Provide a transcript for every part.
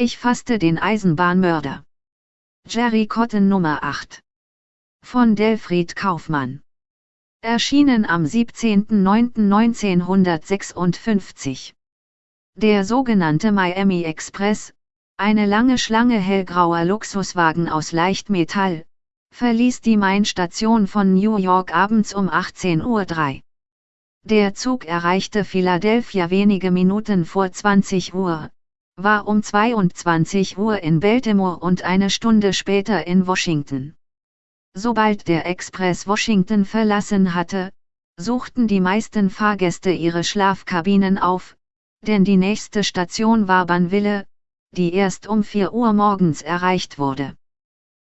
Ich fasste den Eisenbahnmörder. Jerry Cotton Nummer 8. Von Delfried Kaufmann. Erschienen am 17.09.1956. Der sogenannte Miami Express, eine lange Schlange hellgrauer Luxuswagen aus Leichtmetall, verließ die Main-Station von New York abends um 18.03 Uhr. Der Zug erreichte Philadelphia wenige Minuten vor 20 Uhr, war um 22 Uhr in Baltimore und eine Stunde später in Washington. Sobald der Express Washington verlassen hatte, suchten die meisten Fahrgäste ihre Schlafkabinen auf, denn die nächste Station war Banville, die erst um 4 Uhr morgens erreicht wurde.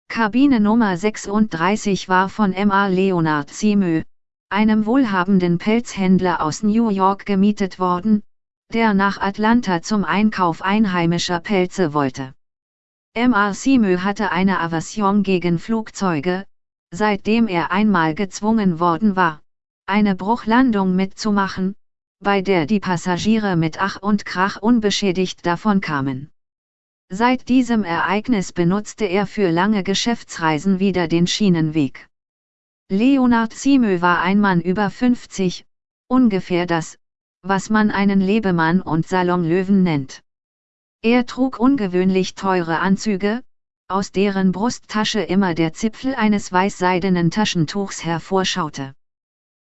Kabine Nummer 36 war von M.A. Leonard Simö, einem wohlhabenden Pelzhändler aus New York gemietet worden, der nach Atlanta zum Einkauf einheimischer Pelze wollte. M.A. Simö hatte eine Aversion gegen Flugzeuge, seitdem er einmal gezwungen worden war, eine Bruchlandung mitzumachen, bei der die Passagiere mit Ach und Krach unbeschädigt davonkamen. Seit diesem Ereignis benutzte er für lange Geschäftsreisen wieder den Schienenweg. Leonard Simö war ein Mann über 50, ungefähr das, was man einen Lebemann und Salonlöwen nennt. Er trug ungewöhnlich teure Anzüge, aus deren Brusttasche immer der Zipfel eines weißseidenen Taschentuchs hervorschaute.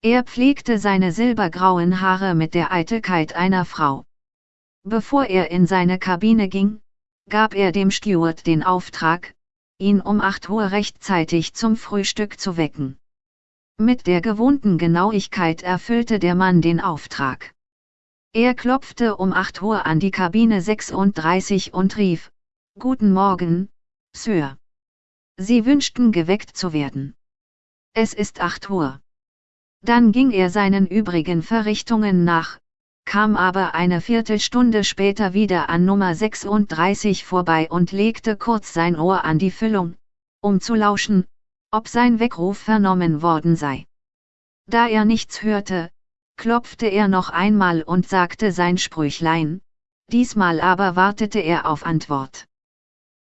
Er pflegte seine silbergrauen Haare mit der Eitelkeit einer Frau. Bevor er in seine Kabine ging, gab er dem Steward den Auftrag, ihn um 8 Uhr rechtzeitig zum Frühstück zu wecken. Mit der gewohnten Genauigkeit erfüllte der Mann den Auftrag. Er klopfte um 8 Uhr an die Kabine 36 und rief, Guten Morgen, Sir. Sie wünschten geweckt zu werden. Es ist 8 Uhr. Dann ging er seinen übrigen Verrichtungen nach, kam aber eine Viertelstunde später wieder an Nummer 36 vorbei und legte kurz sein Ohr an die Füllung, um zu lauschen, ob sein Weckruf vernommen worden sei. Da er nichts hörte, klopfte er noch einmal und sagte sein Sprüchlein, diesmal aber wartete er auf Antwort.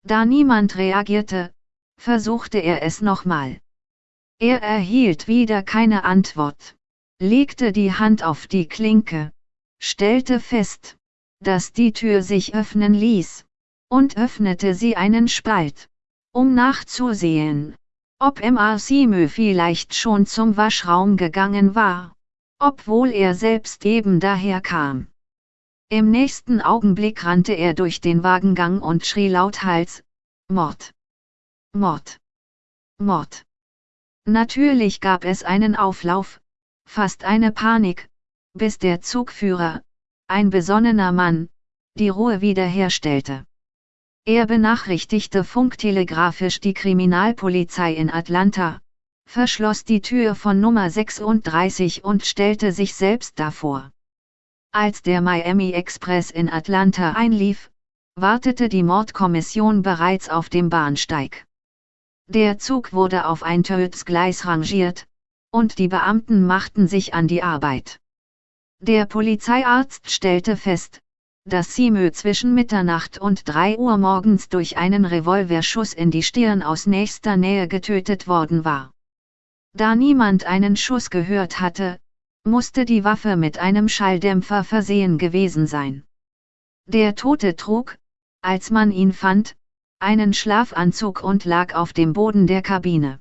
Da niemand reagierte, versuchte er es nochmal. Er erhielt wieder keine Antwort, legte die Hand auf die Klinke, stellte fest, dass die Tür sich öffnen ließ, und öffnete sie einen Spalt, um nachzusehen, ob M.R. Simö vielleicht schon zum Waschraum gegangen war, obwohl er selbst eben daher kam. Im nächsten Augenblick rannte er durch den Wagengang und schrie lauthals, Mord! Mord! Mord! Natürlich gab es einen Auflauf, fast eine Panik, bis der Zugführer, ein besonnener Mann, die Ruhe wiederherstellte. Er benachrichtigte funktelegrafisch die Kriminalpolizei in Atlanta, verschloss die Tür von Nummer 36 und stellte sich selbst davor. Als der Miami Express in Atlanta einlief, wartete die Mordkommission bereits auf dem Bahnsteig. Der Zug wurde auf ein Tötsgleis rangiert, und die Beamten machten sich an die Arbeit. Der Polizeiarzt stellte fest, dass Simö zwischen Mitternacht und 3 Uhr morgens durch einen Revolverschuss in die Stirn aus nächster Nähe getötet worden war. Da niemand einen Schuss gehört hatte, musste die Waffe mit einem Schalldämpfer versehen gewesen sein. Der Tote trug, als man ihn fand, einen Schlafanzug und lag auf dem Boden der Kabine.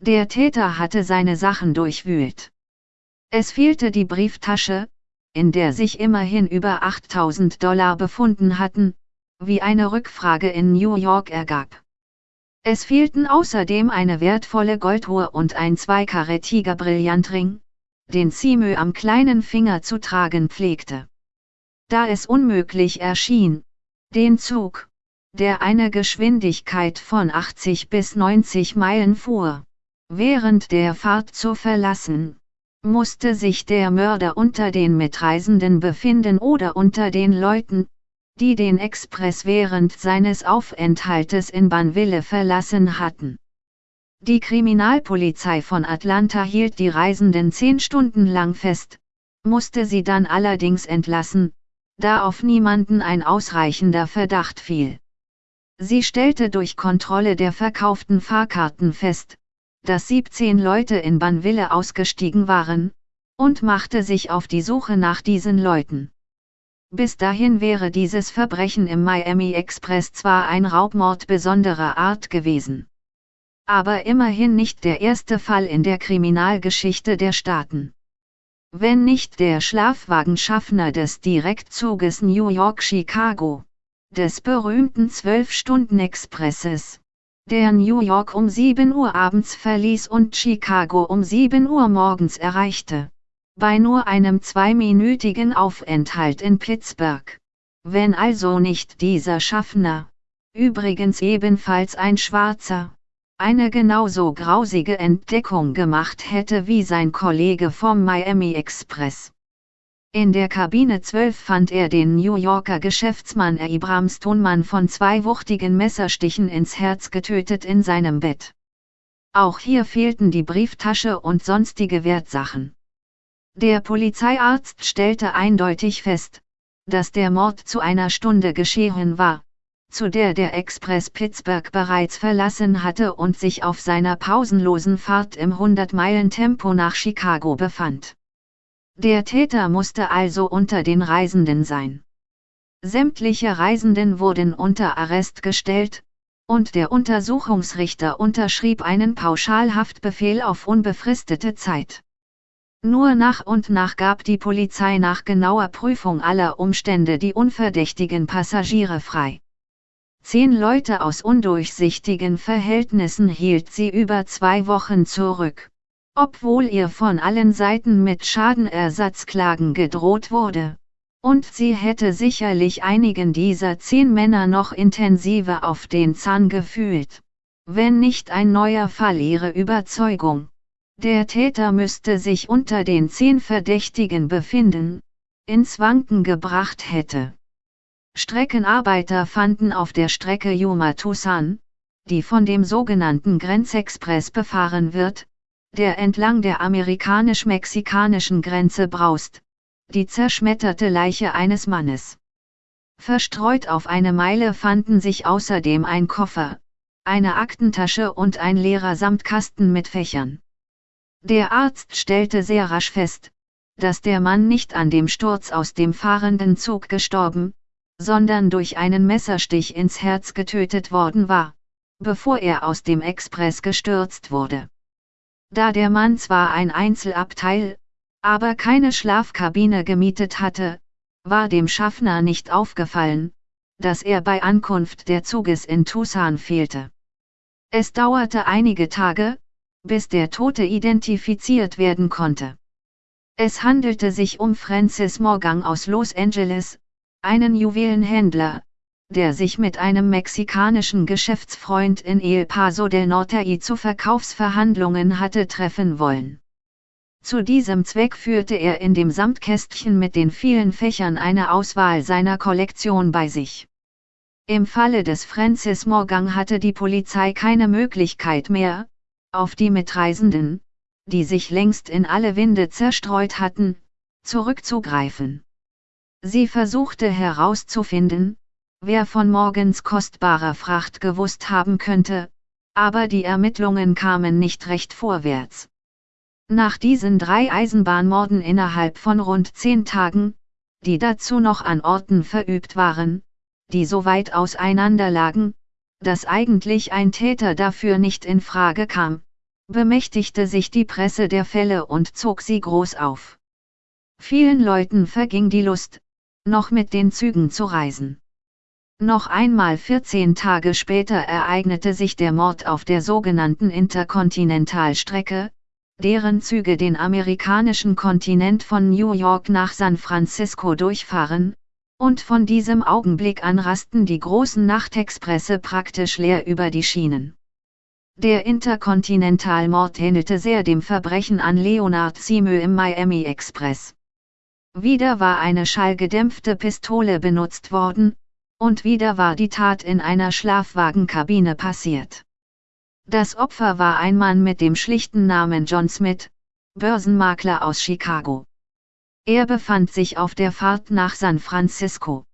Der Täter hatte seine Sachen durchwühlt. Es fehlte die Brieftasche, in der sich immerhin über 8000 Dollar befunden hatten, wie eine Rückfrage in New York ergab. Es fehlten außerdem eine wertvolle Golduhr und ein zweikarätiger Brillantring, den Simö am kleinen Finger zu tragen pflegte. Da es unmöglich erschien, den Zug, der eine Geschwindigkeit von 80 bis 90 Meilen fuhr, während der Fahrt zu verlassen, musste sich der Mörder unter den Mitreisenden befinden oder unter den Leuten, die den Express während seines Aufenthaltes in Banville verlassen hatten. Die Kriminalpolizei von Atlanta hielt die Reisenden zehn Stunden lang fest, musste sie dann allerdings entlassen, da auf niemanden ein ausreichender Verdacht fiel. Sie stellte durch Kontrolle der verkauften Fahrkarten fest, dass 17 Leute in Banville ausgestiegen waren, und machte sich auf die Suche nach diesen Leuten. Bis dahin wäre dieses Verbrechen im Miami Express zwar ein Raubmord besonderer Art gewesen. Aber immerhin nicht der erste Fall in der Kriminalgeschichte der Staaten. Wenn nicht der Schlafwagenschaffner des Direktzuges New York-Chicago, des berühmten 12-Stunden-Expresses, der New York um 7 Uhr abends verließ und Chicago um 7 Uhr morgens erreichte. Bei nur einem zweiminütigen Aufenthalt in Pittsburgh. Wenn also nicht dieser Schaffner, übrigens ebenfalls ein Schwarzer, eine genauso grausige Entdeckung gemacht hätte wie sein Kollege vom Miami Express. In der Kabine 12 fand er den New Yorker Geschäftsmann Abraham Stoneman von zwei wuchtigen Messerstichen ins Herz getötet in seinem Bett. Auch hier fehlten die Brieftasche und sonstige Wertsachen. Der Polizeiarzt stellte eindeutig fest, dass der Mord zu einer Stunde geschehen war, zu der der Express Pittsburgh bereits verlassen hatte und sich auf seiner pausenlosen Fahrt im 100-Meilen-Tempo nach Chicago befand. Der Täter musste also unter den Reisenden sein. Sämtliche Reisenden wurden unter Arrest gestellt, und der Untersuchungsrichter unterschrieb einen Pauschalhaftbefehl auf unbefristete Zeit. Nur nach und nach gab die Polizei nach genauer Prüfung aller Umstände die unverdächtigen Passagiere frei. Zehn Leute aus undurchsichtigen Verhältnissen hielt sie über zwei Wochen zurück obwohl ihr von allen Seiten mit Schadenersatzklagen gedroht wurde. Und sie hätte sicherlich einigen dieser zehn Männer noch intensiver auf den Zahn gefühlt. Wenn nicht ein neuer Fall ihre Überzeugung. Der Täter müsste sich unter den zehn Verdächtigen befinden, ins Wanken gebracht hätte. Streckenarbeiter fanden auf der Strecke Yuma-Tucson, die von dem sogenannten Grenzexpress befahren wird, der entlang der amerikanisch-mexikanischen Grenze braust, die zerschmetterte Leiche eines Mannes. Verstreut auf eine Meile fanden sich außerdem ein Koffer, eine Aktentasche und ein leerer Samtkasten mit Fächern. Der Arzt stellte sehr rasch fest, dass der Mann nicht an dem Sturz aus dem fahrenden Zug gestorben, sondern durch einen Messerstich ins Herz getötet worden war, bevor er aus dem Express gestürzt wurde. Da der Mann zwar ein Einzelabteil, aber keine Schlafkabine gemietet hatte, war dem Schaffner nicht aufgefallen, dass er bei Ankunft der Zuges in Tucson fehlte. Es dauerte einige Tage, bis der Tote identifiziert werden konnte. Es handelte sich um Francis Morgan aus Los Angeles, einen Juwelenhändler, der sich mit einem mexikanischen Geschäftsfreund in El Paso del Norte zu Verkaufsverhandlungen hatte treffen wollen. Zu diesem Zweck führte er in dem Samtkästchen mit den vielen Fächern eine Auswahl seiner Kollektion bei sich. Im Falle des Francis Morgan hatte die Polizei keine Möglichkeit mehr, auf die Mitreisenden, die sich längst in alle Winde zerstreut hatten, zurückzugreifen. Sie versuchte herauszufinden, wer von Morgens kostbarer Fracht gewusst haben könnte, aber die Ermittlungen kamen nicht recht vorwärts. Nach diesen drei Eisenbahnmorden innerhalb von rund zehn Tagen, die dazu noch an Orten verübt waren, die so weit auseinander lagen, dass eigentlich ein Täter dafür nicht in Frage kam, bemächtigte sich die Presse der Fälle und zog sie groß auf. Vielen Leuten verging die Lust, noch mit den Zügen zu reisen. Noch einmal 14 Tage später ereignete sich der Mord auf der sogenannten Interkontinentalstrecke, deren Züge den amerikanischen Kontinent von New York nach San Francisco durchfahren, und von diesem Augenblick an rasten die großen Nachtexpresse praktisch leer über die Schienen. Der Interkontinentalmord ähnelte sehr dem Verbrechen an Leonard Simö im Miami Express. Wieder war eine schallgedämpfte Pistole benutzt worden, und wieder war die Tat in einer Schlafwagenkabine passiert. Das Opfer war ein Mann mit dem schlichten Namen John Smith, Börsenmakler aus Chicago. Er befand sich auf der Fahrt nach San Francisco.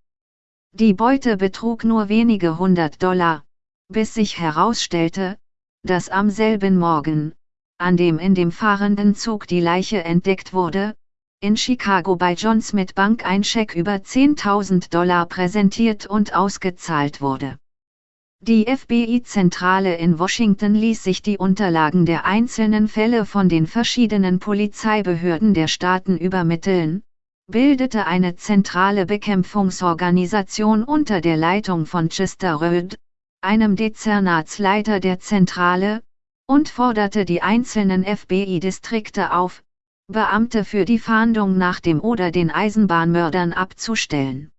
Die Beute betrug nur wenige hundert Dollar, bis sich herausstellte, dass am selben Morgen, an dem in dem fahrenden Zug die Leiche entdeckt wurde, in Chicago bei John Smith Bank ein Scheck über 10.000 Dollar präsentiert und ausgezahlt wurde. Die FBI-Zentrale in Washington ließ sich die Unterlagen der einzelnen Fälle von den verschiedenen Polizeibehörden der Staaten übermitteln, bildete eine zentrale Bekämpfungsorganisation unter der Leitung von Chester Röd, einem Dezernatsleiter der Zentrale, und forderte die einzelnen FBI-Distrikte auf, Beamte für die Fahndung nach dem oder den Eisenbahnmördern abzustellen.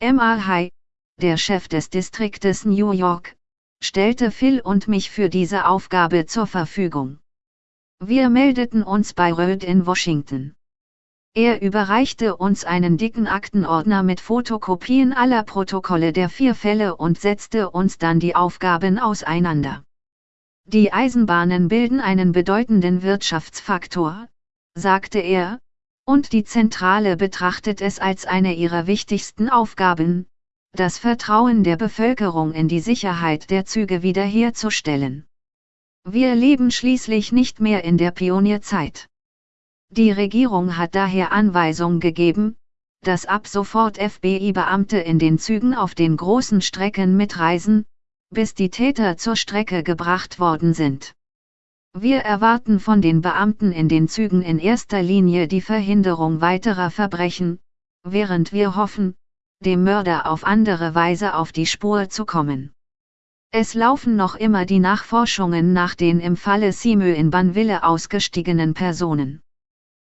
M.R. Der Chef des Distriktes New York, stellte Phil und mich für diese Aufgabe zur Verfügung. Wir meldeten uns bei Röd in Washington. Er überreichte uns einen dicken Aktenordner mit Fotokopien aller Protokolle der vier Fälle und setzte uns dann die Aufgaben auseinander. Die Eisenbahnen bilden einen bedeutenden Wirtschaftsfaktor, sagte er, und die Zentrale betrachtet es als eine ihrer wichtigsten Aufgaben, das Vertrauen der Bevölkerung in die Sicherheit der Züge wiederherzustellen. Wir leben schließlich nicht mehr in der Pionierzeit. Die Regierung hat daher Anweisung gegeben, dass ab sofort FBI-Beamte in den Zügen auf den großen Strecken mitreisen, bis die Täter zur Strecke gebracht worden sind. Wir erwarten von den Beamten in den Zügen in erster Linie die Verhinderung weiterer Verbrechen, während wir hoffen, dem Mörder auf andere Weise auf die Spur zu kommen. Es laufen noch immer die Nachforschungen nach den im Falle Simö in Banville ausgestiegenen Personen.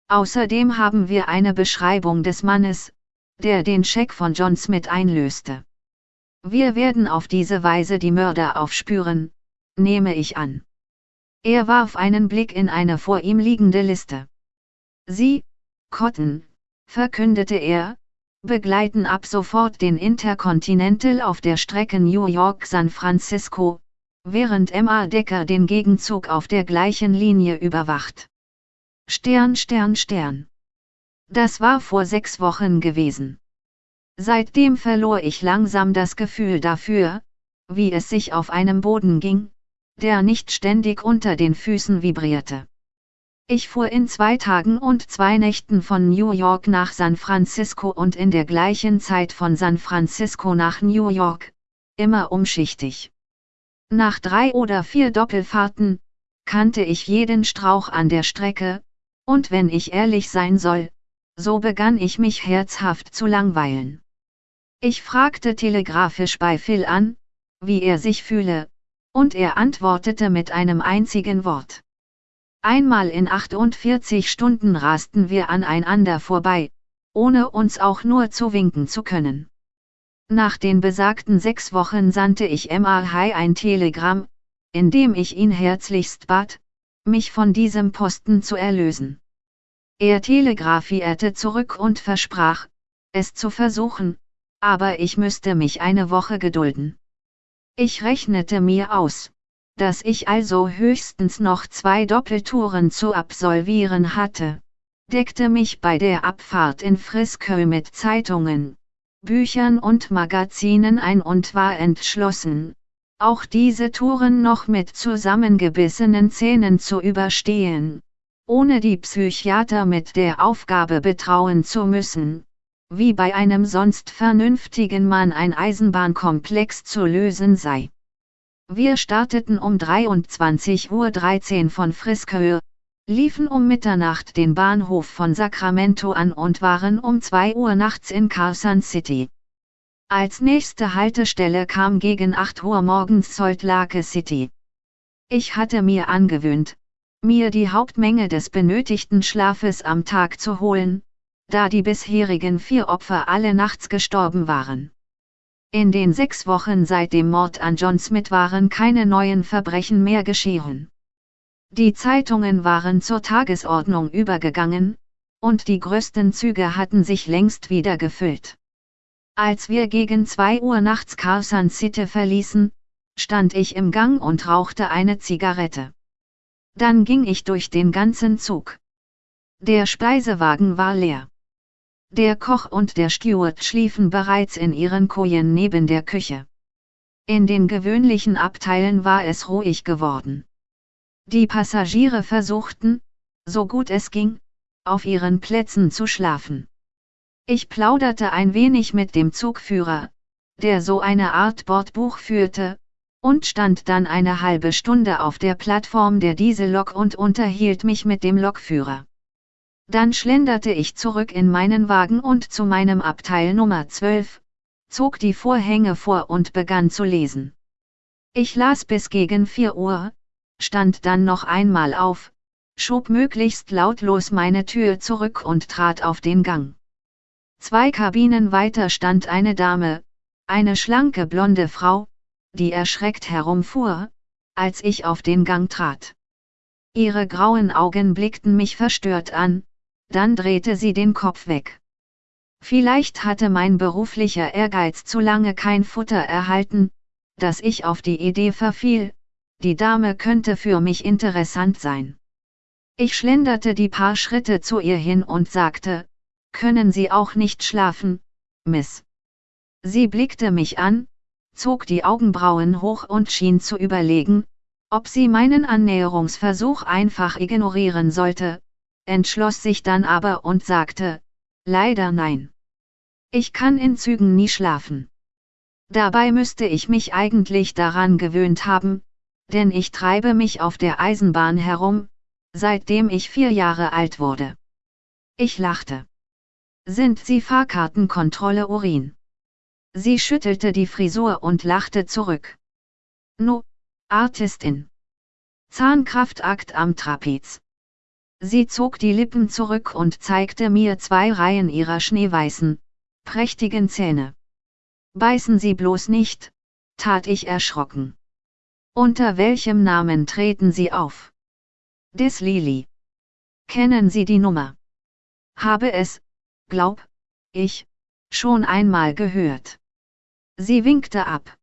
Außerdem haben wir eine Beschreibung des Mannes, der den Scheck von John Smith einlöste. Wir werden auf diese Weise die Mörder aufspüren, nehme ich an. Er warf einen Blick in eine vor ihm liegende Liste. Sie, Cotton, verkündete er, begleiten ab sofort den Intercontinental auf der Strecke New York-San Francisco, während M.A. Decker den Gegenzug auf der gleichen Linie überwacht. Stern, Stern, Stern. Das war vor sechs Wochen gewesen. Seitdem verlor ich langsam das Gefühl dafür, wie es sich auf einem Boden ging, der nicht ständig unter den Füßen vibrierte. Ich fuhr in zwei Tagen und zwei Nächten von New York nach San Francisco und in der gleichen Zeit von San Francisco nach New York, immer umschichtig. Nach drei oder vier Doppelfahrten, kannte ich jeden Strauch an der Strecke, und wenn ich ehrlich sein soll, so begann ich mich herzhaft zu langweilen. Ich fragte telegrafisch bei Phil an, wie er sich fühle, und er antwortete mit einem einzigen Wort. Einmal in 48 Stunden rasten wir aneinander vorbei, ohne uns auch nur zu winken zu können. Nach den besagten sechs Wochen sandte ich M.R. High ein Telegramm, in dem ich ihn herzlichst bat, mich von diesem Posten zu erlösen. Er telegrafierte zurück und versprach, es zu versuchen, aber ich müsste mich eine Woche gedulden. Ich rechnete mir aus, dass ich also höchstens noch zwei Doppeltouren zu absolvieren hatte, deckte mich bei der Abfahrt in Frisco mit Zeitungen, Büchern und Magazinen ein und war entschlossen, auch diese Touren noch mit zusammengebissenen Zähnen zu überstehen, ohne die Psychiater mit der Aufgabe betrauen zu müssen, wie bei einem sonst vernünftigen Mann ein Eisenbahnkomplex zu lösen sei. Wir starteten um 23.13 Uhr von Frisco, liefen um Mitternacht den Bahnhof von Sacramento an und waren um 2 Uhr nachts in Carson City. Als nächste Haltestelle kam gegen 8 Uhr morgens Salt Lake City. Ich hatte mir angewöhnt, mir die Hauptmenge des benötigten Schlafes am Tag zu holen, da die bisherigen vier Opfer alle nachts gestorben waren. In den sechs Wochen seit dem Mord an John Smith waren keine neuen Verbrechen mehr geschehen. Die Zeitungen waren zur Tagesordnung übergegangen, und die größten Züge hatten sich längst wieder gefüllt. Als wir gegen zwei Uhr nachts Carson City verließen, stand ich im Gang und rauchte eine Zigarette. Dann ging ich durch den ganzen Zug. Der Speisewagen war leer. Der Koch und der Steward schliefen bereits in ihren Kojen neben der Küche. In den gewöhnlichen Abteilen war es ruhig geworden. Die Passagiere versuchten, so gut es ging, auf ihren Plätzen zu schlafen. Ich plauderte ein wenig mit dem Zugführer, der so eine Art Bordbuch führte, und stand dann eine halbe Stunde auf der Plattform der Diesellok und unterhielt mich mit dem Lokführer. Dann schlenderte ich zurück in meinen Wagen und zu meinem Abteil Nummer 12, zog die Vorhänge vor und begann zu lesen. Ich las bis gegen 4 Uhr, stand dann noch einmal auf, schob möglichst lautlos meine Tür zurück und trat auf den Gang. Zwei Kabinen weiter stand eine Dame, eine schlanke blonde Frau, die erschreckt herumfuhr, als ich auf den Gang trat. Ihre grauen Augen blickten mich verstört an, dann drehte sie den Kopf weg. Vielleicht hatte mein beruflicher Ehrgeiz zu lange kein Futter erhalten, dass ich auf die Idee verfiel, die Dame könnte für mich interessant sein. Ich schlenderte die paar Schritte zu ihr hin und sagte, können Sie auch nicht schlafen, Miss? Sie blickte mich an, zog die Augenbrauen hoch und schien zu überlegen, ob sie meinen Annäherungsversuch einfach ignorieren sollte, entschloss sich dann aber und sagte, leider nein. Ich kann in Zügen nie schlafen. Dabei müsste ich mich eigentlich daran gewöhnt haben, denn ich treibe mich auf der Eisenbahn herum, seitdem ich vier Jahre alt wurde. Ich lachte. Sind Sie Fahrkartenkontrolle Urin? Sie schüttelte die Frisur und lachte zurück. No, Artistin. Zahnkraftakt am Trapez. Sie zog die Lippen zurück und zeigte mir zwei Reihen ihrer schneeweißen, prächtigen Zähne. Beißen Sie bloß nicht, tat ich erschrocken. Unter welchem Namen treten Sie auf? Des Lili. Kennen Sie die Nummer? Habe es, glaub, ich, schon einmal gehört. Sie winkte ab.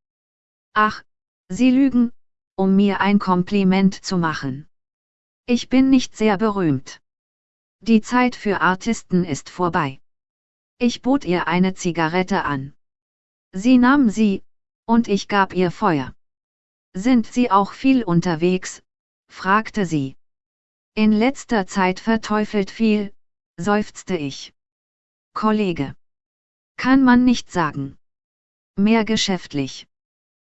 Ach, Sie lügen, um mir ein Kompliment zu machen. Ich bin nicht sehr berühmt. Die Zeit für Artisten ist vorbei. Ich bot ihr eine Zigarette an. Sie nahm sie, und ich gab ihr Feuer. Sind Sie auch viel unterwegs? fragte sie. In letzter Zeit verteufelt viel, seufzte ich. Kollege. Kann man nicht sagen. Mehr geschäftlich.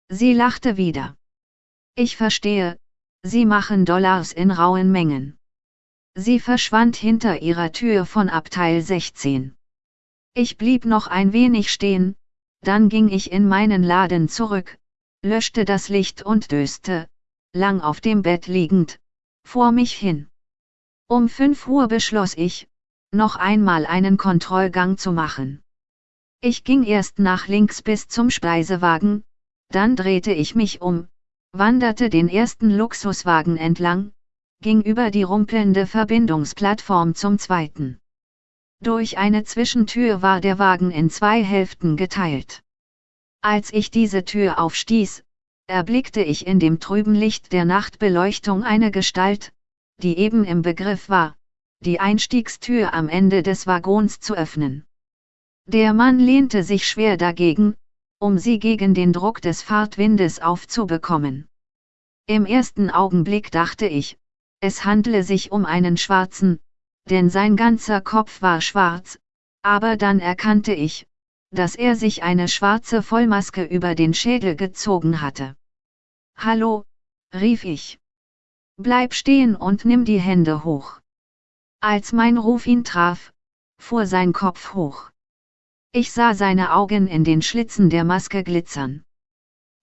Sie lachte wieder. Ich verstehe, Sie machen Dollars in rauen Mengen. Sie verschwand hinter ihrer Tür von Abteil 16. Ich blieb noch ein wenig stehen, dann ging ich in meinen Laden zurück, löschte das Licht und döste, lang auf dem Bett liegend, vor mich hin. Um 5 Uhr beschloss ich, noch einmal einen Kontrollgang zu machen. Ich ging erst nach links bis zum Speisewagen, dann drehte ich mich um, wanderte den ersten Luxuswagen entlang, ging über die rumpelnde Verbindungsplattform zum zweiten. Durch eine Zwischentür war der Wagen in zwei Hälften geteilt. Als ich diese Tür aufstieß, erblickte ich in dem trüben Licht der Nachtbeleuchtung eine Gestalt, die eben im Begriff war, die Einstiegstür am Ende des Waggons zu öffnen. Der Mann lehnte sich schwer dagegen, um sie gegen den Druck des Fahrtwindes aufzubekommen. Im ersten Augenblick dachte ich, es handle sich um einen Schwarzen, denn sein ganzer Kopf war schwarz, aber dann erkannte ich, dass er sich eine schwarze Vollmaske über den Schädel gezogen hatte. Hallo, rief ich. Bleib stehen und nimm die Hände hoch. Als mein Ruf ihn traf, fuhr sein Kopf hoch. Ich sah seine Augen in den Schlitzen der Maske glitzern.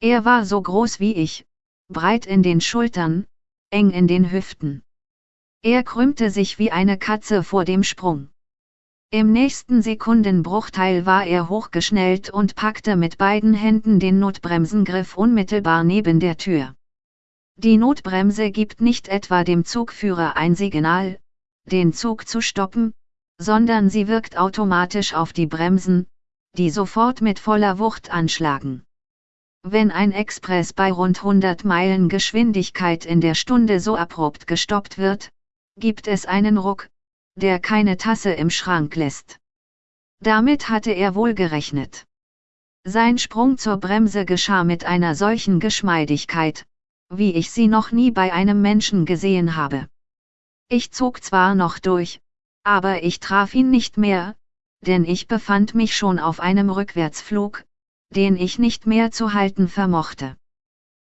Er war so groß wie ich, breit in den Schultern, eng in den Hüften. Er krümmte sich wie eine Katze vor dem Sprung. Im nächsten Sekundenbruchteil war er hochgeschnellt und packte mit beiden Händen den Notbremsengriff unmittelbar neben der Tür. Die Notbremse gibt nicht etwa dem Zugführer ein Signal, den Zug zu stoppen, sondern sie wirkt automatisch auf die Bremsen, die sofort mit voller Wucht anschlagen. Wenn ein Express bei rund 100 Meilen Geschwindigkeit in der Stunde so abrupt gestoppt wird, gibt es einen Ruck, der keine Tasse im Schrank lässt. Damit hatte er wohl gerechnet. Sein Sprung zur Bremse geschah mit einer solchen Geschmeidigkeit, wie ich sie noch nie bei einem Menschen gesehen habe. Ich zog zwar noch durch, aber ich traf ihn nicht mehr, denn ich befand mich schon auf einem Rückwärtsflug, den ich nicht mehr zu halten vermochte.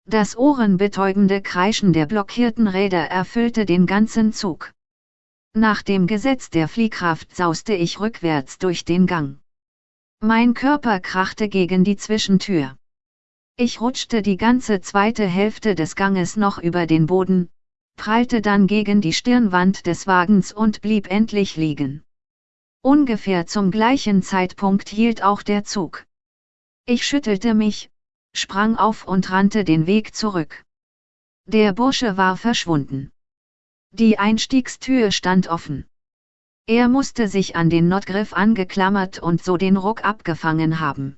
Das ohrenbetäubende Kreischen der blockierten Räder erfüllte den ganzen Zug. Nach dem Gesetz der Fliehkraft sauste ich rückwärts durch den Gang. Mein Körper krachte gegen die Zwischentür. Ich rutschte die ganze zweite Hälfte des Ganges noch über den Boden, prallte dann gegen die Stirnwand des Wagens und blieb endlich liegen. Ungefähr zum gleichen Zeitpunkt hielt auch der Zug. Ich schüttelte mich, sprang auf und rannte den Weg zurück. Der Bursche war verschwunden. Die Einstiegstür stand offen. Er musste sich an den Notgriff angeklammert und so den Ruck abgefangen haben.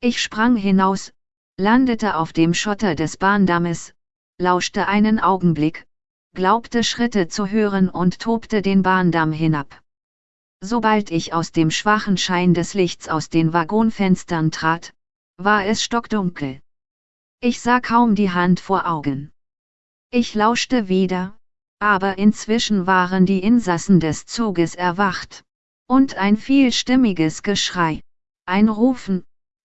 Ich sprang hinaus, landete auf dem Schotter des Bahndammes, lauschte einen Augenblick, glaubte Schritte zu hören und tobte den Bahndamm hinab. Sobald ich aus dem schwachen Schein des Lichts aus den Waggonfenstern trat, war es stockdunkel. Ich sah kaum die Hand vor Augen. Ich lauschte wieder, aber inzwischen waren die Insassen des Zuges erwacht, und ein vielstimmiges Geschrei, ein Rufen,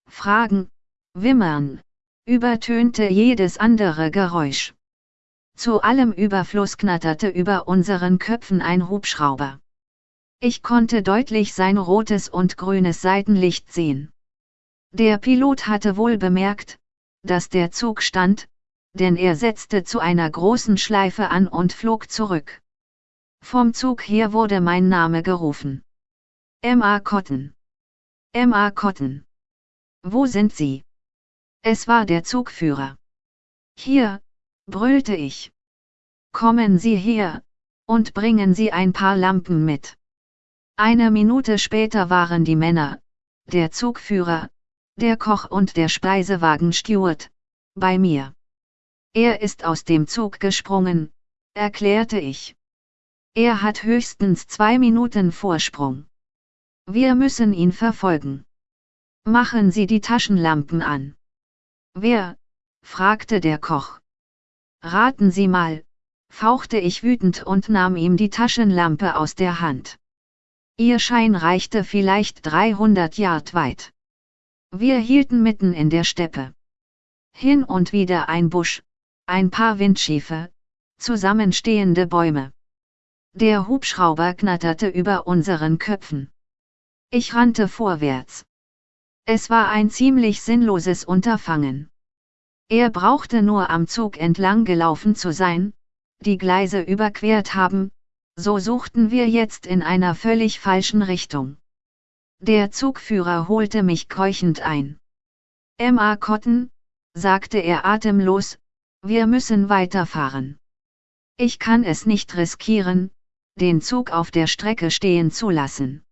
Fragen, Wimmern, übertönte jedes andere Geräusch. Zu allem Überfluss knatterte über unseren Köpfen ein Hubschrauber. Ich konnte deutlich sein rotes und grünes Seitenlicht sehen. Der Pilot hatte wohl bemerkt, dass der Zug stand, denn er setzte zu einer großen Schleife an und flog zurück. Vom Zug her wurde mein Name gerufen. M.A. Cotton. M.A. Cotton. Wo sind Sie? Es war der Zugführer. Hier, brüllte ich. Kommen Sie her, und bringen Sie ein paar Lampen mit. Eine Minute später waren die Männer, der Zugführer, der Koch und der Speisewagensteward, bei mir. Er ist aus dem Zug gesprungen, erklärte ich. Er hat höchstens zwei Minuten Vorsprung. Wir müssen ihn verfolgen. Machen Sie die Taschenlampen an. Wer? fragte der Koch. Raten Sie mal, fauchte ich wütend und nahm ihm die Taschenlampe aus der Hand. Ihr Schein reichte vielleicht 300 Yard weit. Wir hielten mitten in der Steppe. Hin und wieder ein Busch, ein paar Windschiefe, zusammenstehende Bäume. Der Hubschrauber knatterte über unseren Köpfen. Ich rannte vorwärts. Es war ein ziemlich sinnloses Unterfangen. Er brauchte nur am Zug entlang gelaufen zu sein, die Gleise überquert haben, so suchten wir jetzt in einer völlig falschen Richtung. Der Zugführer holte mich keuchend ein. Emma Cotton, sagte er atemlos, wir müssen weiterfahren. Ich kann es nicht riskieren, den Zug auf der Strecke stehen zu lassen.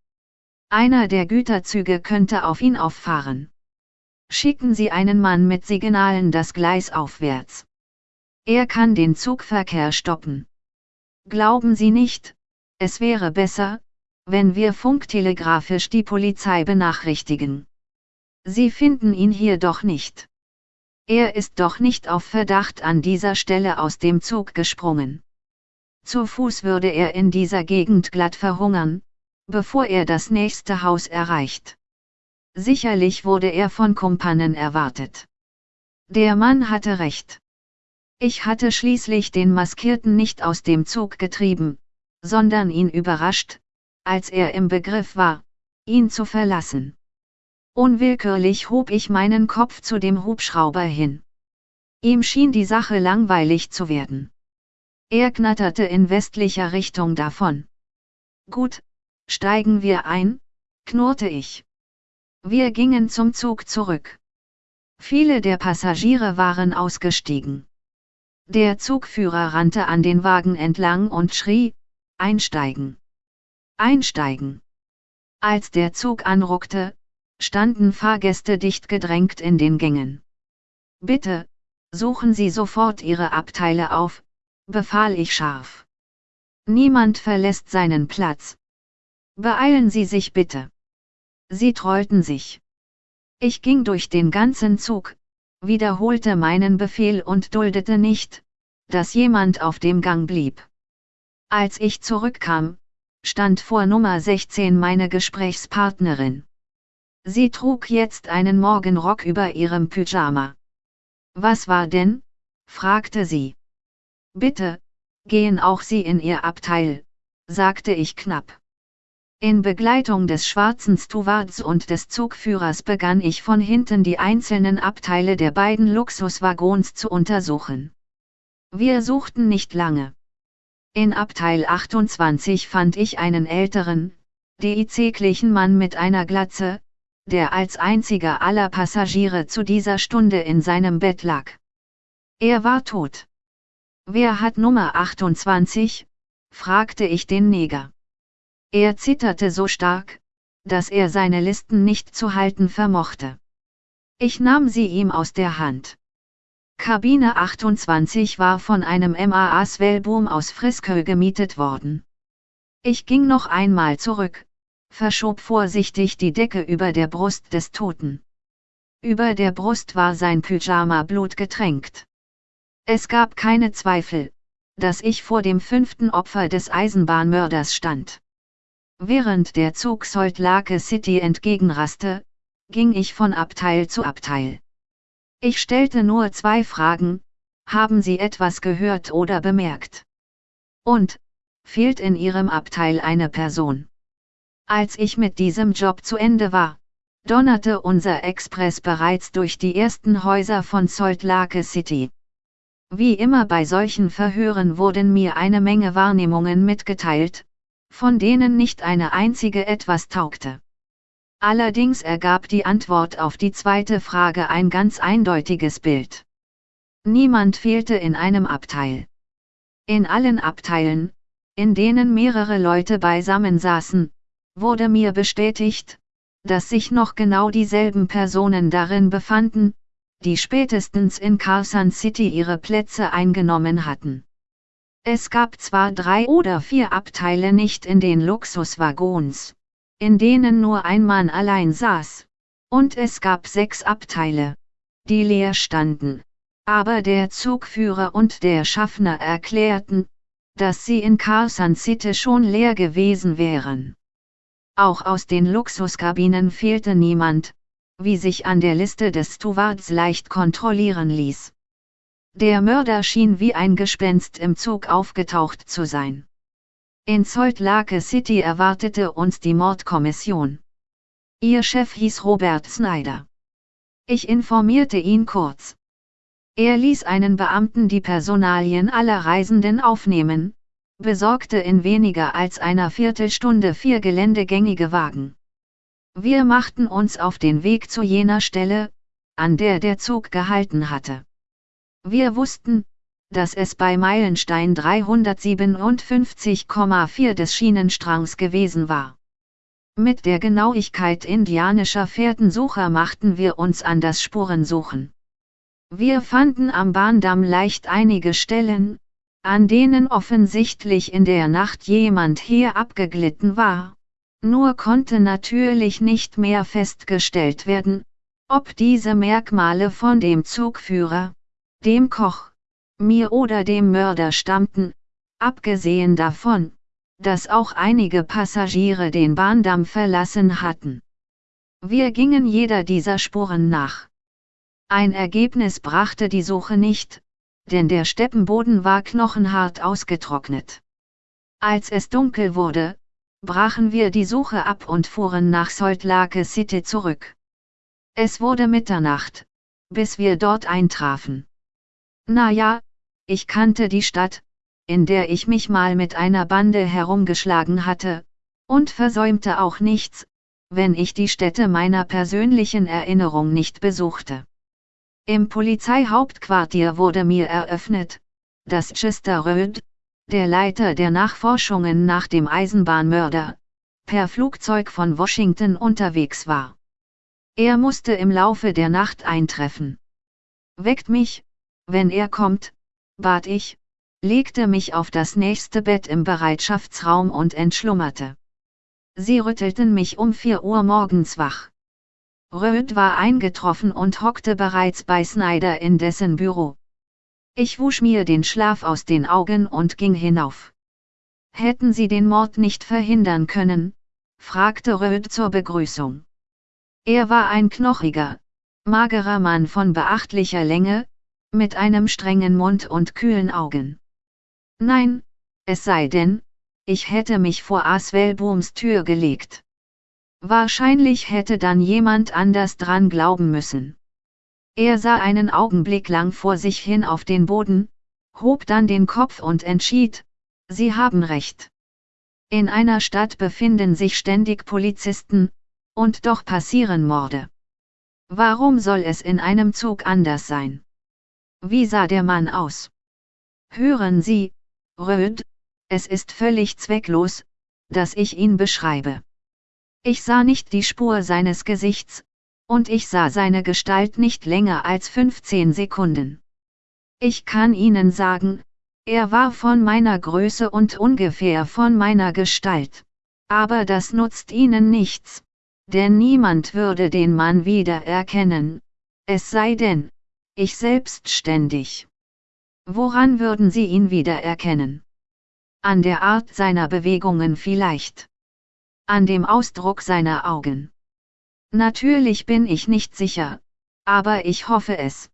Einer der Güterzüge könnte auf ihn auffahren. Schicken Sie einen Mann mit Signalen das Gleis aufwärts. Er kann den Zugverkehr stoppen. Glauben Sie nicht, es wäre besser, wenn wir funktelegrafisch die Polizei benachrichtigen. Sie finden ihn hier doch nicht. Er ist doch nicht auf Verdacht an dieser Stelle aus dem Zug gesprungen. Zu Fuß würde er in dieser Gegend glatt verhungern, bevor er das nächste Haus erreicht. Sicherlich wurde er von Kumpanen erwartet. Der Mann hatte recht. Ich hatte schließlich den Maskierten nicht aus dem Zug getrieben, sondern ihn überrascht, als er im Begriff war, ihn zu verlassen. Unwillkürlich hob ich meinen Kopf zu dem Hubschrauber hin. Ihm schien die Sache langweilig zu werden. Er knatterte in westlicher Richtung davon. Gut, steigen wir ein, knurrte ich. Wir gingen zum Zug zurück. Viele der Passagiere waren ausgestiegen. Der Zugführer rannte an den Wagen entlang und schrie, Einsteigen. Einsteigen. Als der Zug anruckte, standen Fahrgäste dicht gedrängt in den Gängen. Bitte, suchen Sie sofort Ihre Abteile auf, befahl ich scharf. Niemand verlässt seinen Platz. Beeilen Sie sich bitte. Sie trollten sich. Ich ging durch den ganzen Zug, wiederholte meinen Befehl und duldete nicht, dass jemand auf dem Gang blieb. Als ich zurückkam, stand vor Nummer 16 meine Gesprächspartnerin. Sie trug jetzt einen Morgenrock über ihrem Pyjama. Was war denn? fragte sie. Bitte, gehen auch Sie in Ihr Abteil, sagte ich knapp. In Begleitung des schwarzen Stewards und des Zugführers begann ich von hinten die einzelnen Abteile der beiden Luxuswaggons zu untersuchen. Wir suchten nicht lange. In Abteil 28 fand ich einen älteren, DIC-glichen Mann mit einer Glatze, der als einziger aller Passagiere zu dieser Stunde in seinem Bett lag. Er war tot. Wer hat Nummer 28? fragte ich den Neger. Er zitterte so stark, dass er seine Listen nicht zu halten vermochte. Ich nahm sie ihm aus der Hand. Kabine 28 war von einem MAA Swellboom aus Friskö gemietet worden. Ich ging noch einmal zurück, verschob vorsichtig die Decke über der Brust des Toten. Über der Brust war sein Pyjama blutgetränkt. Es gab keine Zweifel, dass ich vor dem fünften Opfer des Eisenbahnmörders stand. Während der Zug Salt Lake City entgegenraste, ging ich von Abteil zu Abteil. Ich stellte nur zwei Fragen, haben Sie etwas gehört oder bemerkt? Und, fehlt in Ihrem Abteil eine Person? Als ich mit diesem Job zu Ende war, donnerte unser Express bereits durch die ersten Häuser von Salt Lake City. Wie immer bei solchen Verhören wurden mir eine Menge Wahrnehmungen mitgeteilt, von denen nicht eine einzige etwas taugte. Allerdings ergab die Antwort auf die zweite Frage ein ganz eindeutiges Bild. Niemand fehlte in einem Abteil. In allen Abteilen, in denen mehrere Leute beisammen saßen, wurde mir bestätigt, dass sich noch genau dieselben Personen darin befanden, die spätestens in Carson City ihre Plätze eingenommen hatten. Es gab zwar drei oder vier Abteile nicht in den Luxuswaggons, in denen nur ein Mann allein saß, und es gab sechs Abteile, die leer standen, aber der Zugführer und der Schaffner erklärten, dass sie in Carson City schon leer gewesen wären. Auch aus den Luxuskabinen fehlte niemand, wie sich an der Liste des Stewards leicht kontrollieren ließ. Der Mörder schien wie ein Gespenst im Zug aufgetaucht zu sein. In Salt Lake City erwartete uns die Mordkommission. Ihr Chef hieß Robert Snyder. Ich informierte ihn kurz. Er ließ einen Beamten die Personalien aller Reisenden aufnehmen, besorgte in weniger als einer Viertelstunde vier geländegängige Wagen. Wir machten uns auf den Weg zu jener Stelle, an der der Zug gehalten hatte. Wir wussten, dass es bei Meilenstein 357,4 des Schienenstrangs gewesen war. Mit der Genauigkeit indianischer Fährtensucher machten wir uns an das Spurensuchen. Wir fanden am Bahndamm leicht einige Stellen, an denen offensichtlich in der Nacht jemand hier abgeglitten war, nur konnte natürlich nicht mehr festgestellt werden, ob diese Merkmale von dem Zugführer, dem Koch, mir oder dem Mörder stammten, abgesehen davon, dass auch einige Passagiere den Bahndamm verlassen hatten. Wir gingen jeder dieser Spuren nach. Ein Ergebnis brachte die Suche nicht, denn der Steppenboden war knochenhart ausgetrocknet. Als es dunkel wurde, brachen wir die Suche ab und fuhren nach Salt Lake City zurück. Es wurde Mitternacht, bis wir dort eintrafen. Na ja, ich kannte die Stadt, in der ich mich mal mit einer Bande herumgeschlagen hatte, und versäumte auch nichts, wenn ich die Städte meiner persönlichen Erinnerung nicht besuchte. Im Polizeihauptquartier wurde mir eröffnet, dass Chester Röd, der Leiter der Nachforschungen nach dem Eisenbahnmörder, per Flugzeug von Washington unterwegs war. Er musste im Laufe der Nacht eintreffen. Weckt mich, wenn er kommt, bat ich, legte mich auf das nächste Bett im Bereitschaftsraum und entschlummerte. Sie rüttelten mich um 4 Uhr morgens wach. Röd war eingetroffen und hockte bereits bei Snyder in dessen Büro. Ich wusch mir den Schlaf aus den Augen und ging hinauf. Hätten Sie den Mord nicht verhindern können? fragte Röd zur Begrüßung. Er war ein knochiger, magerer Mann von beachtlicher Länge, mit einem strengen Mund und kühlen Augen. Nein, es sei denn, ich hätte mich vor Aswellbooms Tür gelegt. Wahrscheinlich hätte dann jemand anders dran glauben müssen. Er sah einen Augenblick lang vor sich hin auf den Boden, hob dann den Kopf und entschied, Sie haben recht. In einer Stadt befinden sich ständig Polizisten, und doch passieren Morde. Warum soll es in einem Zug anders sein? Wie sah der Mann aus? Hören Sie, Röd, es ist völlig zwecklos, dass ich ihn beschreibe. Ich sah nicht die Spur seines Gesichts, und ich sah seine Gestalt nicht länger als 15 Sekunden. Ich kann Ihnen sagen, er war von meiner Größe und ungefähr von meiner Gestalt. Aber das nutzt Ihnen nichts, denn niemand würde den Mann wiedererkennen, es sei denn, ich selbstständig. Woran würden Sie ihn wiedererkennen? An der Art seiner Bewegungen vielleicht. An dem Ausdruck seiner Augen. Natürlich bin ich nicht sicher, aber ich hoffe es.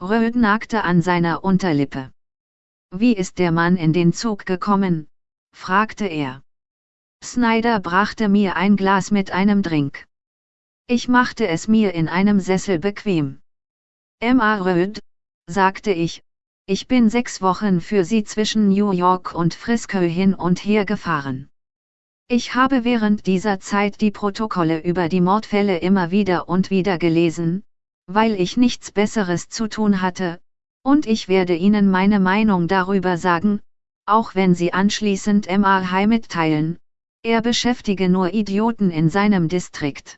Röd nagte an seiner Unterlippe. Wie ist der Mann in den Zug gekommen? fragte er. Snyder brachte mir ein Glas mit einem Drink. Ich machte es mir in einem Sessel bequem. Emma Röd, sagte ich, ich bin sechs Wochen für Sie zwischen New York und Frisco hin und her gefahren. Ich habe während dieser Zeit die Protokolle über die Mordfälle immer wieder und wieder gelesen, weil ich nichts Besseres zu tun hatte, und ich werde Ihnen meine Meinung darüber sagen, auch wenn Sie anschließend MRI mitteilen, er beschäftige nur Idioten in seinem Distrikt.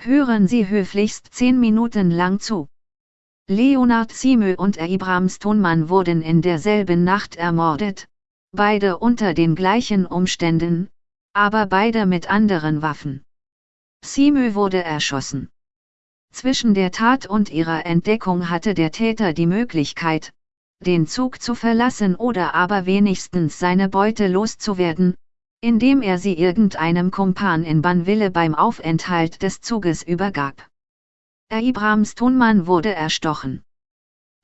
Hören Sie höflichst zehn Minuten lang zu. Leonard Siemö und Abraham Stonemann wurden in derselben Nacht ermordet, beide unter den gleichen Umständen, aber beide mit anderen Waffen. Simö wurde erschossen. Zwischen der Tat und ihrer Entdeckung hatte der Täter die Möglichkeit, den Zug zu verlassen oder aber wenigstens seine Beute loszuwerden, indem er sie irgendeinem Kumpan in Banville beim Aufenthalt des Zuges übergab. Abraham Stonemann wurde erstochen.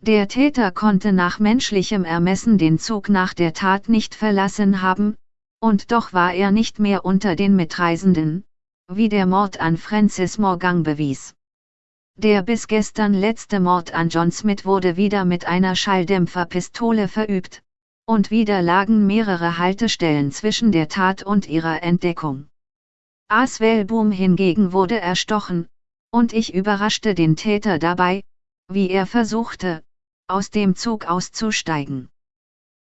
Der Täter konnte nach menschlichem Ermessen den Zug nach der Tat nicht verlassen haben, und doch war er nicht mehr unter den Mitreisenden, wie der Mord an Francis Morgan bewies. Der bis gestern letzte Mord an John Smith wurde wieder mit einer Schalldämpferpistole verübt, und wieder lagen mehrere Haltestellen zwischen der Tat und ihrer Entdeckung. Aswell Boom hingegen wurde erstochen, und ich überraschte den Täter dabei, wie er versuchte, aus dem Zug auszusteigen.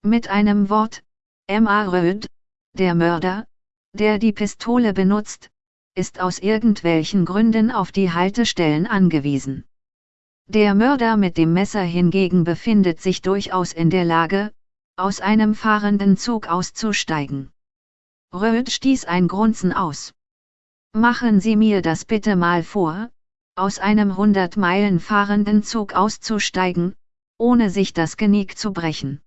Mit einem Wort, M.A. Röd, der Mörder, der die Pistole benutzt, ist aus irgendwelchen Gründen auf die Haltestellen angewiesen. Der Mörder mit dem Messer hingegen befindet sich durchaus in der Lage, aus einem fahrenden Zug auszusteigen. Röd stieß ein Grunzen aus. Machen Sie mir das bitte mal vor, aus einem 100 Meilen fahrenden Zug auszusteigen, ohne sich das Genick zu brechen.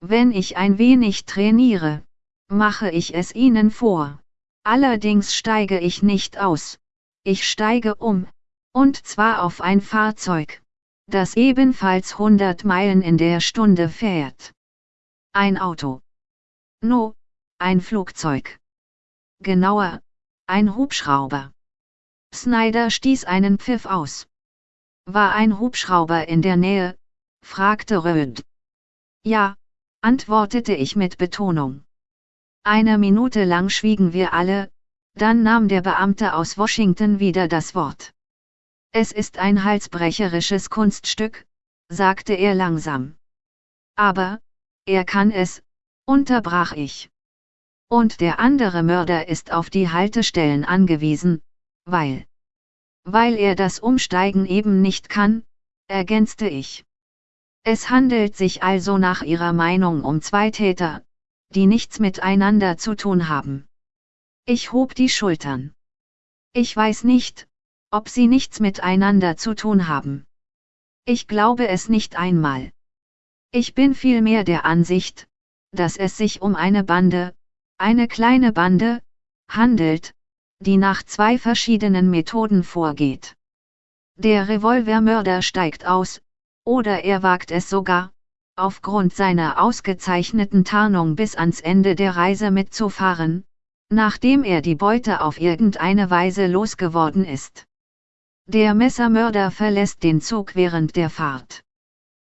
Wenn ich ein wenig trainiere, mache ich es Ihnen vor. Allerdings steige ich nicht aus. Ich steige um, und zwar auf ein Fahrzeug, das ebenfalls 100 Meilen in der Stunde fährt. Ein Auto. No, ein Flugzeug. Genauer, ein Hubschrauber. Snyder stieß einen Pfiff aus. War ein Hubschrauber in der Nähe? fragte Röd. Ja, antwortete ich mit Betonung. Eine Minute lang schwiegen wir alle, dann nahm der Beamte aus Washington wieder das Wort. Es ist ein halsbrecherisches Kunststück, sagte er langsam. Aber, er kann es, unterbrach ich. Und der andere Mörder ist auf die Haltestellen angewiesen, weil. Weil er das Umsteigen eben nicht kann, ergänzte ich. Es handelt sich also nach Ihrer Meinung um zwei Täter, die nichts miteinander zu tun haben. Ich hob die Schultern. Ich weiß nicht, ob sie nichts miteinander zu tun haben. Ich glaube es nicht einmal. Ich bin vielmehr der Ansicht, dass es sich um eine Bande, eine kleine Bande, handelt, die nach zwei verschiedenen Methoden vorgeht. Der Revolvermörder steigt aus, oder er wagt es sogar, aufgrund seiner ausgezeichneten Tarnung bis ans Ende der Reise mitzufahren, nachdem er die Beute auf irgendeine Weise losgeworden ist. Der Messermörder verlässt den Zug während der Fahrt.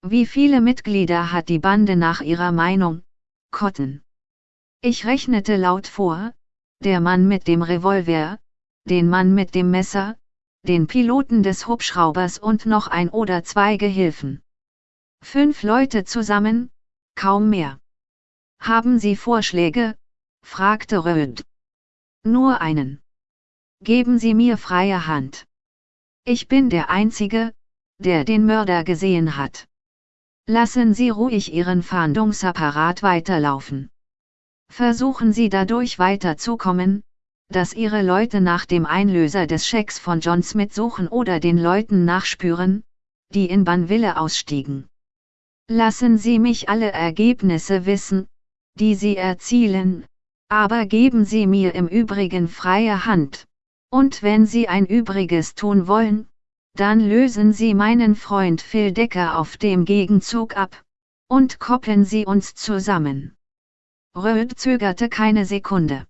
Wie viele Mitglieder hat die Bande nach ihrer Meinung? Cotton. Ich rechnete laut vor, der Mann mit dem Revolver, den Mann mit dem Messer, den Piloten des Hubschraubers und noch ein oder zwei Gehilfen. Fünf Leute zusammen, kaum mehr. Haben Sie Vorschläge? fragte Röd. Nur einen. Geben Sie mir freie Hand. Ich bin der Einzige, der den Mörder gesehen hat. Lassen Sie ruhig Ihren Fahndungsapparat weiterlaufen. Versuchen Sie dadurch weiterzukommen, dass Ihre Leute nach dem Einlöser des Schecks von John Smith suchen oder den Leuten nachspüren, die in Banville ausstiegen. Lassen Sie mich alle Ergebnisse wissen, die Sie erzielen, aber geben Sie mir im Übrigen freie Hand. Und wenn Sie ein Übriges tun wollen, dann lösen Sie meinen Freund Phil Decker auf dem Gegenzug ab, und koppeln Sie uns zusammen. Röd zögerte keine Sekunde.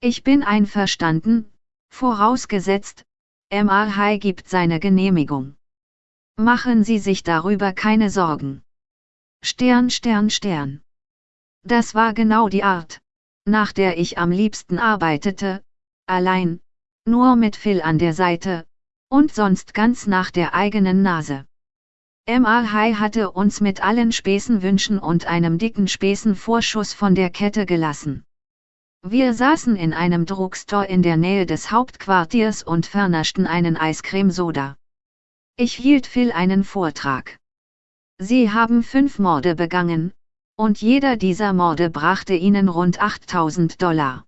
Ich bin einverstanden, vorausgesetzt, MRH gibt seine Genehmigung. Machen Sie sich darüber keine Sorgen. Stern, Stern, Stern. Das war genau die Art, nach der ich am liebsten arbeitete, allein, nur mit Phil an der Seite, und sonst ganz nach der eigenen Nase. MR hatte uns mit allen Späßenwünschen und einem dicken Späßenvorschuss von der Kette gelassen. Wir saßen in einem Drugstore in der Nähe des Hauptquartiers und vernaschten einen Eiscremesoda. Ich hielt Phil einen Vortrag. Sie haben fünf Morde begangen, und jeder dieser Morde brachte ihnen rund 8000 Dollar.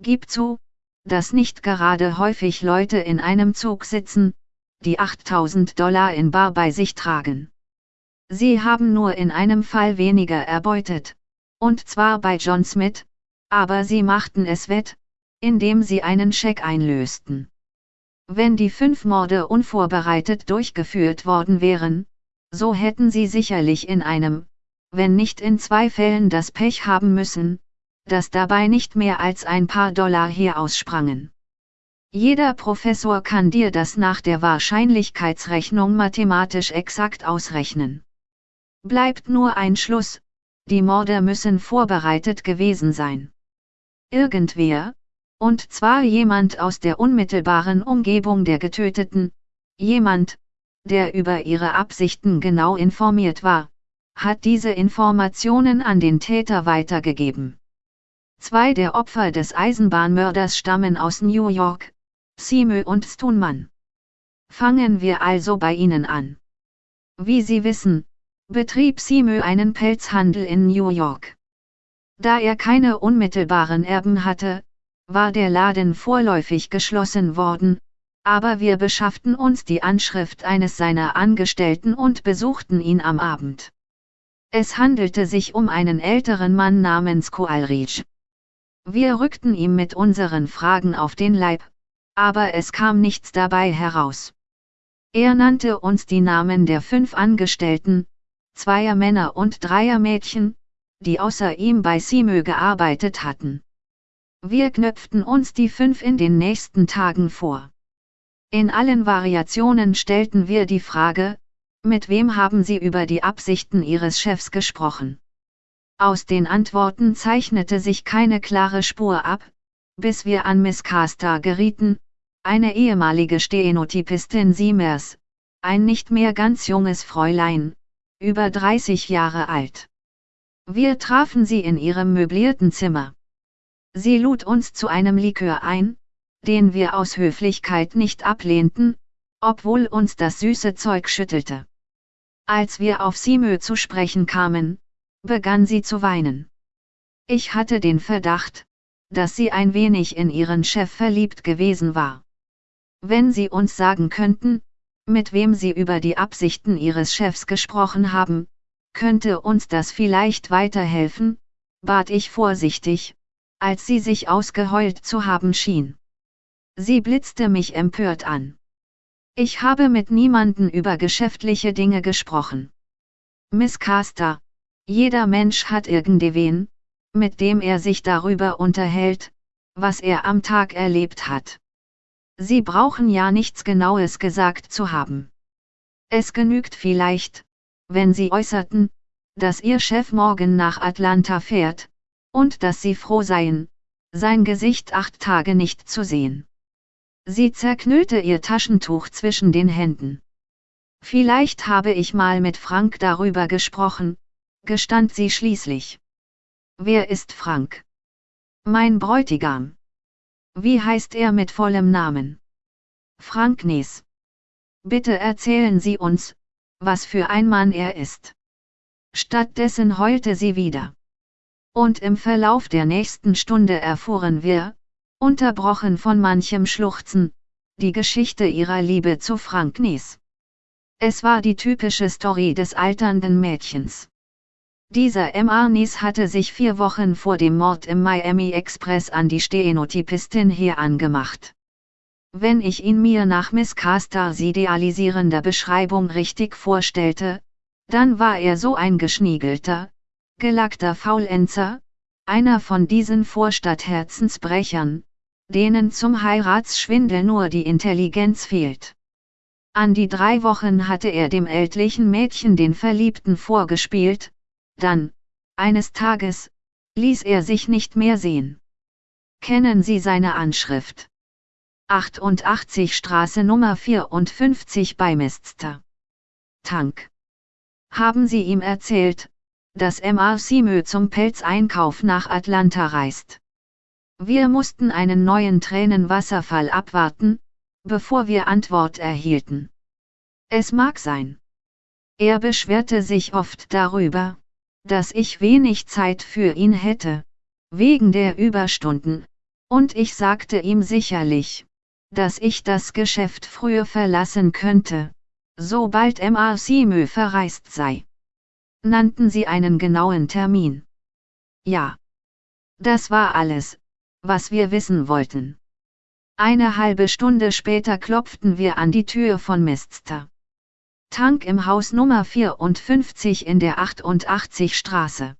Gib zu, dass nicht gerade häufig Leute in einem Zug sitzen, die 8000 Dollar in Bar bei sich tragen. Sie haben nur in einem Fall weniger erbeutet, und zwar bei John Smith, aber sie machten es wett, indem sie einen Scheck einlösten. Wenn die fünf Morde unvorbereitet durchgeführt worden wären, so hätten sie sicherlich in einem, wenn nicht in zwei Fällen das Pech haben müssen, dass dabei nicht mehr als ein paar Dollar hier aussprangen. Jeder Professor kann dir das nach der Wahrscheinlichkeitsrechnung mathematisch exakt ausrechnen. Bleibt nur ein Schluss, die Morde müssen vorbereitet gewesen sein. Irgendwer, und zwar jemand aus der unmittelbaren Umgebung der Getöteten, jemand, der über ihre Absichten genau informiert war, hat diese Informationen an den Täter weitergegeben. Zwei der Opfer des Eisenbahnmörders stammen aus New York, Simö und Stunmann. Fangen wir also bei ihnen an. Wie Sie wissen, betrieb Simö einen Pelzhandel in New York. Da er keine unmittelbaren Erben hatte, war der Laden vorläufig geschlossen worden, aber wir beschafften uns die Anschrift eines seiner Angestellten und besuchten ihn am Abend. Es handelte sich um einen älteren Mann namens Koalrich. Wir rückten ihm mit unseren Fragen auf den Leib, aber es kam nichts dabei heraus. Er nannte uns die Namen der fünf Angestellten, zweier Männer und dreier Mädchen, die außer ihm bei Simö gearbeitet hatten. Wir knöpften uns die fünf in den nächsten Tagen vor. In allen Variationen stellten wir die Frage, mit wem haben Sie über die Absichten Ihres Chefs gesprochen? Aus den Antworten zeichnete sich keine klare Spur ab, bis wir an Miss Caster gerieten, eine ehemalige Stenotypistin Siemers, ein nicht mehr ganz junges Fräulein, über 30 Jahre alt. Wir trafen sie in ihrem möblierten Zimmer. Sie lud uns zu einem Likör ein, den wir aus Höflichkeit nicht ablehnten, obwohl uns das süße Zeug schüttelte. Als wir auf Simö zu sprechen kamen, begann sie zu weinen. Ich hatte den Verdacht, dass sie ein wenig in ihren Chef verliebt gewesen war. Wenn Sie uns sagen könnten, mit wem Sie über die Absichten Ihres Chefs gesprochen haben, könnte uns das vielleicht weiterhelfen, bat ich vorsichtig, als sie sich ausgeheult zu haben schien. Sie blitzte mich empört an. Ich habe mit niemanden über geschäftliche Dinge gesprochen. Miss Caster, jeder Mensch hat irgendwen, mit dem er sich darüber unterhält, was er am Tag erlebt hat. Sie brauchen ja nichts Genaues gesagt zu haben. Es genügt vielleicht, wenn Sie äußerten, dass Ihr Chef morgen nach Atlanta fährt, und dass Sie froh seien, sein Gesicht acht Tage nicht zu sehen. Sie zerknüllte ihr Taschentuch zwischen den Händen. Vielleicht habe ich mal mit Frank darüber gesprochen, gestand sie schließlich. Wer ist Frank? Mein Bräutigam. Wie heißt er mit vollem Namen? Frank Nies. Bitte erzählen Sie uns, was für ein Mann er ist. Stattdessen heulte sie wieder. Und im Verlauf der nächsten Stunde erfuhren wir, unterbrochen von manchem Schluchzen, die Geschichte ihrer Liebe zu Frank Nies. Es war die typische Story des alternden Mädchens. Dieser M. Arnis hatte sich vier Wochen vor dem Mord im Miami Express an die Stenotypistin hier angemacht. Wenn ich ihn mir nach Miss Castars idealisierender Beschreibung richtig vorstellte, dann war er so ein geschniegelter, gelackter Faulenzer, einer von diesen Vorstadtherzensbrechern, denen zum Heiratsschwindel nur die Intelligenz fehlt. An die drei Wochen hatte er dem ältlichen Mädchen den Verliebten vorgespielt, dann, eines Tages, ließ er sich nicht mehr sehen. Kennen Sie seine Anschrift? 88 Straße Nummer 54 bei Mestster. Tank. Haben Sie ihm erzählt, dass M.R. Simö zum Pelzeinkauf nach Atlanta reist? Wir mussten einen neuen Tränenwasserfall abwarten, bevor wir Antwort erhielten. Es mag sein. Er beschwerte sich oft darüber, dass ich wenig Zeit für ihn hätte, wegen der Überstunden, und ich sagte ihm sicherlich, dass ich das Geschäft früher verlassen könnte, sobald MRC Mö verreist sei. Nannten sie einen genauen Termin. Ja. Das war alles, was wir wissen wollten. Eine halbe Stunde später klopften wir an die Tür von Mistster. Tank im Haus Nummer 54 in der 88 Straße.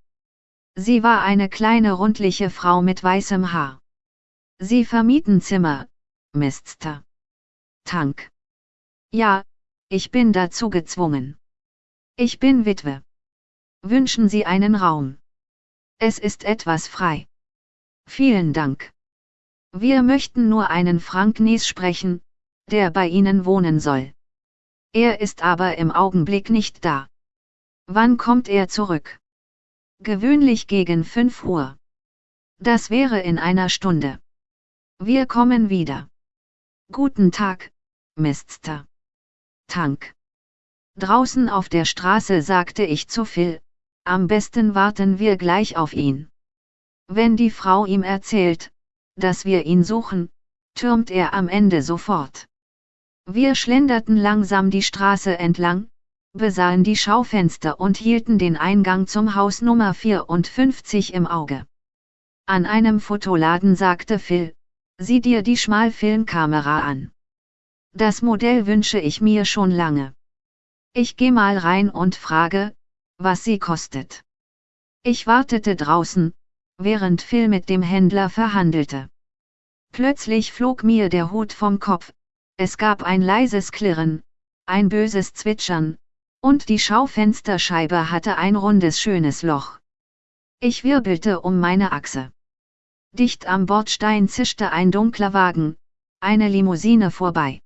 Sie war eine kleine rundliche Frau mit weißem Haar. Sie vermieten Zimmer, Mistster. Tank. Ja, ich bin dazu gezwungen. Ich bin Witwe. Wünschen Sie einen Raum? Es ist etwas frei. Vielen Dank. Wir möchten nur einen Frank Nies sprechen, der bei Ihnen wohnen soll. Er ist aber im Augenblick nicht da. Wann kommt er zurück? Gewöhnlich gegen 5 Uhr. Das wäre in einer Stunde. Wir kommen wieder. Guten Tag, Mr. Tank. Draußen auf der Straße sagte ich zu Phil, am besten warten wir gleich auf ihn. Wenn die Frau ihm erzählt, dass wir ihn suchen, türmt er am Ende sofort. Wir schlenderten langsam die Straße entlang, besahen die Schaufenster und hielten den Eingang zum Haus Nummer 54 im Auge. An einem Fotoladen sagte Phil, sieh dir die Schmalfilmkamera an. Das Modell wünsche ich mir schon lange. Ich geh mal rein und frage, was sie kostet. Ich wartete draußen, während Phil mit dem Händler verhandelte. Plötzlich flog mir der Hut vom Kopf, es gab ein leises Klirren, ein böses Zwitschern, und die Schaufensterscheibe hatte ein rundes schönes Loch. Ich wirbelte um meine Achse. Dicht am Bordstein zischte ein dunkler Wagen, eine Limousine vorbei.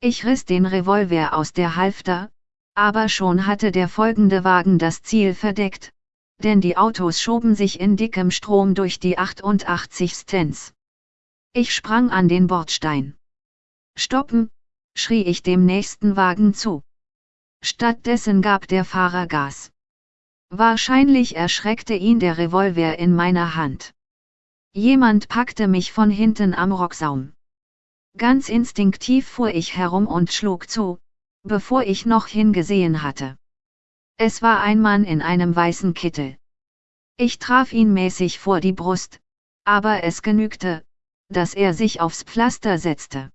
Ich riss den Revolver aus der Halfter, aber schon hatte der folgende Wagen das Ziel verdeckt, denn die Autos schoben sich in dickem Strom durch die 88 Stents. Ich sprang an den Bordstein. Stoppen, schrie ich dem nächsten Wagen zu. Stattdessen gab der Fahrer Gas. Wahrscheinlich erschreckte ihn der Revolver in meiner Hand. Jemand packte mich von hinten am Rocksaum. Ganz instinktiv fuhr ich herum und schlug zu, bevor ich noch hingesehen hatte. Es war ein Mann in einem weißen Kittel. Ich traf ihn mäßig vor die Brust, aber es genügte, dass er sich aufs Pflaster setzte.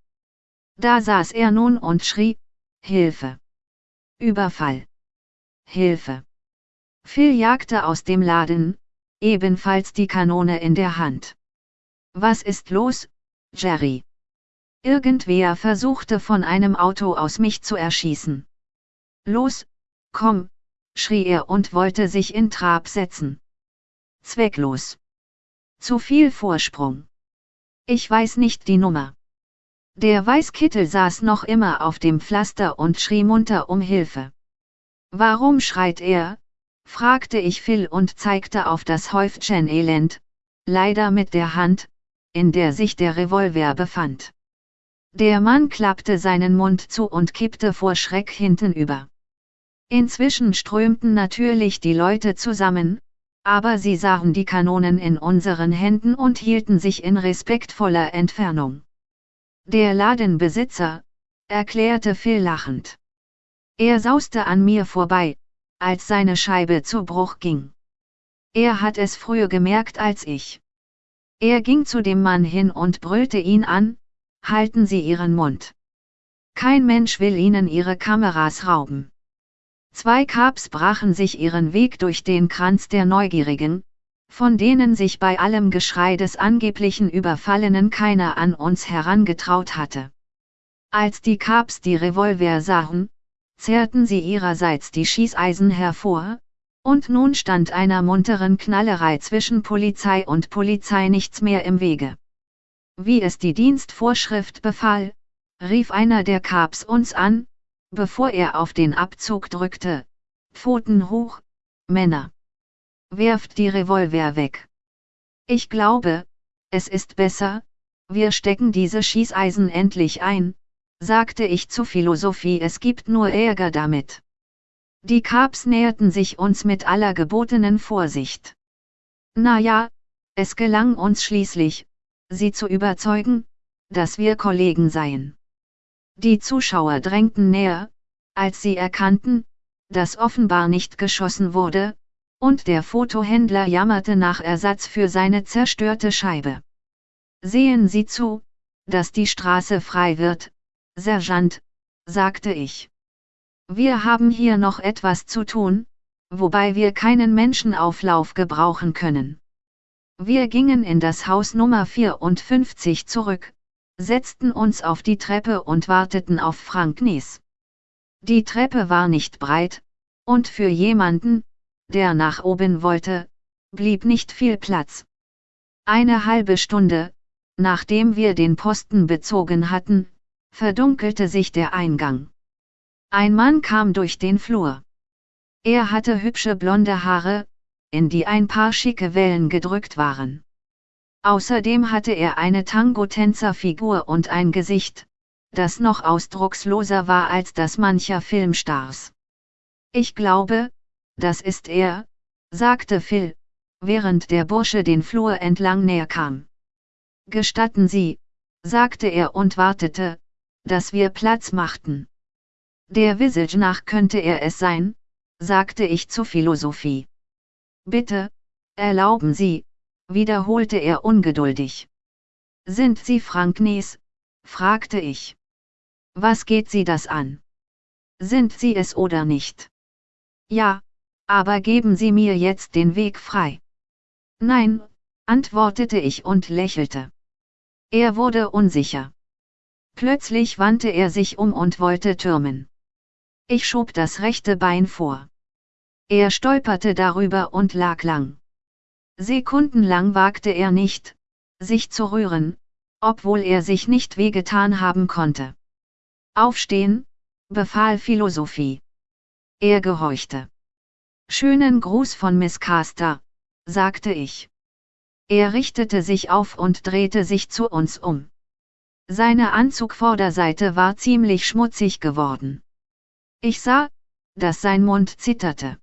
Da saß er nun und schrie, Hilfe! Überfall! Hilfe! Phil jagte aus dem Laden, ebenfalls die Kanone in der Hand. Was ist los, Jerry? Irgendwer versuchte von einem Auto aus mich zu erschießen. Los, komm, schrie er und wollte sich in Trab setzen. Zwecklos. Zu viel Vorsprung. Ich weiß nicht die Nummer. Der Weißkittel saß noch immer auf dem Pflaster und schrie munter um Hilfe. Warum schreit er? fragte ich Phil und zeigte auf das Häufchen Elend, leider mit der Hand, in der sich der Revolver befand. Der Mann klappte seinen Mund zu und kippte vor Schreck hintenüber. Inzwischen strömten natürlich die Leute zusammen, aber sie sahen die Kanonen in unseren Händen und hielten sich in respektvoller Entfernung. Der Ladenbesitzer, erklärte Phil lachend. Er sauste an mir vorbei, als seine Scheibe zu Bruch ging. Er hat es früher gemerkt als ich. Er ging zu dem Mann hin und brüllte ihn an, halten Sie Ihren Mund. Kein Mensch will Ihnen Ihre Kameras rauben. Zwei Kaps brachen sich ihren Weg durch den Kranz der Neugierigen, von denen sich bei allem Geschrei des angeblichen Überfallenen keiner an uns herangetraut hatte. Als die Kaps die Revolver sahen, zerrten sie ihrerseits die Schießeisen hervor, und nun stand einer munteren Knallerei zwischen Polizei und Polizei nichts mehr im Wege. Wie es die Dienstvorschrift befahl, rief einer der Kaps uns an, bevor er auf den Abzug drückte. Pfoten hoch, Männer. Werft die Revolver weg. Ich glaube, es ist besser, wir stecken diese Schießeisen endlich ein, sagte ich zu Philosophie, es gibt nur Ärger damit. Die Kaps näherten sich uns mit aller gebotenen Vorsicht. Na ja, es gelang uns schließlich, sie zu überzeugen, dass wir Kollegen seien. Die Zuschauer drängten näher, als sie erkannten, dass offenbar nicht geschossen wurde, und der Fotohändler jammerte nach Ersatz für seine zerstörte Scheibe. Sehen Sie zu, dass die Straße frei wird, Sergeant, sagte ich. Wir haben hier noch etwas zu tun, wobei wir keinen Menschenauflauf gebrauchen können. Wir gingen in das Haus Nummer 54 zurück, setzten uns auf die Treppe und warteten auf Frank Nies. Die Treppe war nicht breit, und für jemanden, der nach oben wollte, blieb nicht viel Platz. Eine halbe Stunde, nachdem wir den Posten bezogen hatten, verdunkelte sich der Eingang. Ein Mann kam durch den Flur. Er hatte hübsche blonde Haare, in die ein paar schicke Wellen gedrückt waren. Außerdem hatte er eine Tango-Tänzerfigur und ein Gesicht, das noch ausdrucksloser war als das mancher Filmstars. Ich glaube, das ist er, sagte Phil, während der Bursche den Flur entlang näher kam. Gestatten Sie, sagte er und wartete, dass wir Platz machten. Der Visage nach könnte er es sein, sagte ich zur Philosophie. Bitte, erlauben Sie, wiederholte er ungeduldig. Sind Sie Frank Nies? fragte ich. Was geht Sie das an? Sind Sie es oder nicht? Ja, aber geben Sie mir jetzt den Weg frei. Nein, antwortete ich und lächelte. Er wurde unsicher. Plötzlich wandte er sich um und wollte türmen. Ich schob das rechte Bein vor. Er stolperte darüber und lag lang. Sekundenlang wagte er nicht, sich zu rühren, obwohl er sich nicht wehgetan haben konnte. Aufstehen, befahl Philosophie. Er gehorchte. Schönen Gruß von Miss Caster, sagte ich. Er richtete sich auf und drehte sich zu uns um. Seine Anzugvorderseite war ziemlich schmutzig geworden. Ich sah, dass sein Mund zitterte.